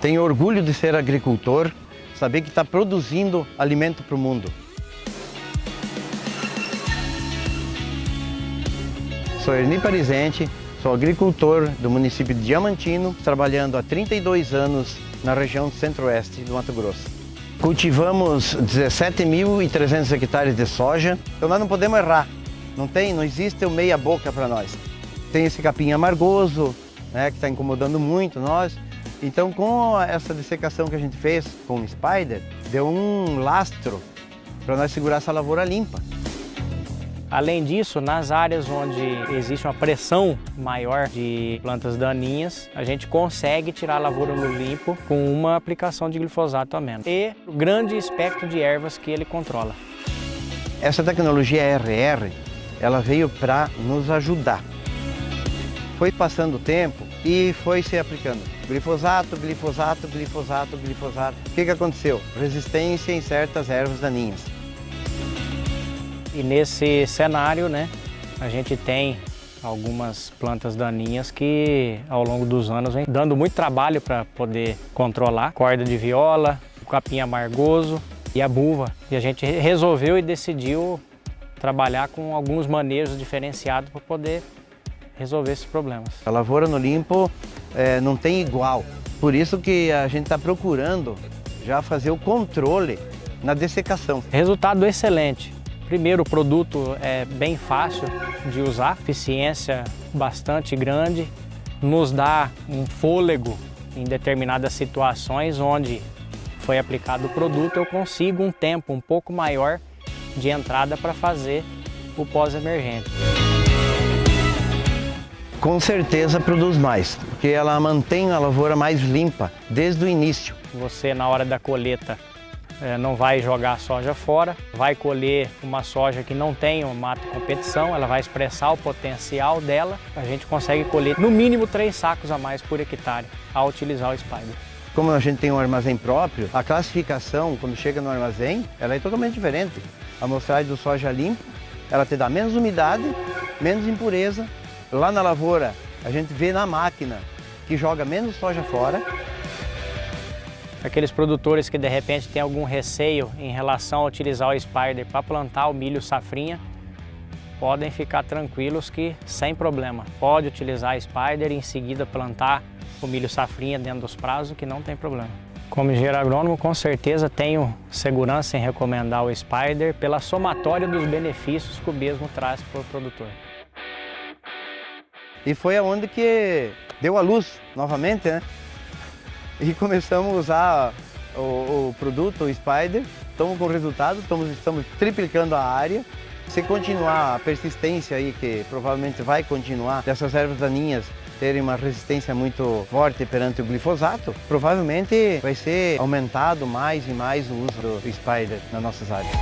Tenho orgulho de ser agricultor, saber que está produzindo alimento para o mundo. Sou Erni Parizente, sou agricultor do município de Diamantino, trabalhando há 32 anos na região centro-oeste do Mato Grosso. Cultivamos 17.300 hectares de soja, então nós não podemos errar. Não tem, não existe o meia boca para nós. Tem esse capim amargoso, né, que está incomodando muito nós. Então com essa dessecação que a gente fez com o Spider, deu um lastro para nós segurar essa lavoura limpa. Além disso, nas áreas onde existe uma pressão maior de plantas daninhas, a gente consegue tirar a lavoura no limpo com uma aplicação de glifosato a menos. E o grande espectro de ervas que ele controla. Essa tecnologia RR, ela veio para nos ajudar. Foi passando o tempo e foi se aplicando glifosato, glifosato, glifosato, glifosato. O que, que aconteceu? Resistência em certas ervas daninhas. E nesse cenário, né, a gente tem algumas plantas daninhas que ao longo dos anos vem dando muito trabalho para poder controlar. Corda de viola, capim amargoso e a buva. E a gente resolveu e decidiu trabalhar com alguns manejos diferenciados para poder resolver esses problemas. A lavoura no limpo é, não tem igual. Por isso que a gente está procurando já fazer o controle na dessecação. Resultado excelente. Primeiro, o produto é bem fácil de usar, eficiência bastante grande, nos dá um fôlego em determinadas situações onde foi aplicado o produto, eu consigo um tempo um pouco maior de entrada para fazer o pós-emergente. Com certeza produz mais, porque ela mantém a lavoura mais limpa desde o início. Você, na hora da colheita, é, não vai jogar a soja fora, vai colher uma soja que não tem um mato competição, ela vai expressar o potencial dela, a gente consegue colher no mínimo três sacos a mais por hectare ao utilizar o Spider. Como a gente tem um armazém próprio, a classificação, quando chega no armazém, ela é totalmente diferente. A amostragem do soja limpo, ela te dá menos umidade, menos impureza. Lá na lavoura, a gente vê na máquina que joga menos soja fora Aqueles produtores que de repente têm algum receio em relação a utilizar o Spider para plantar o milho safrinha, podem ficar tranquilos que sem problema. Pode utilizar a Spider e em seguida plantar o milho safrinha dentro dos prazos que não tem problema. Como engenheiro agrônomo, com certeza tenho segurança em recomendar o Spider pela somatória dos benefícios que o mesmo traz para o produtor. E foi aonde que deu a luz novamente, né? e começamos a usar o, o produto, o Spider. Estamos com resultado, estamos, estamos triplicando a área. Se continuar a persistência aí, que provavelmente vai continuar, dessas ervas daninhas terem uma resistência muito forte perante o glifosato, provavelmente vai ser aumentado mais e mais o uso do Spider nas nossas áreas.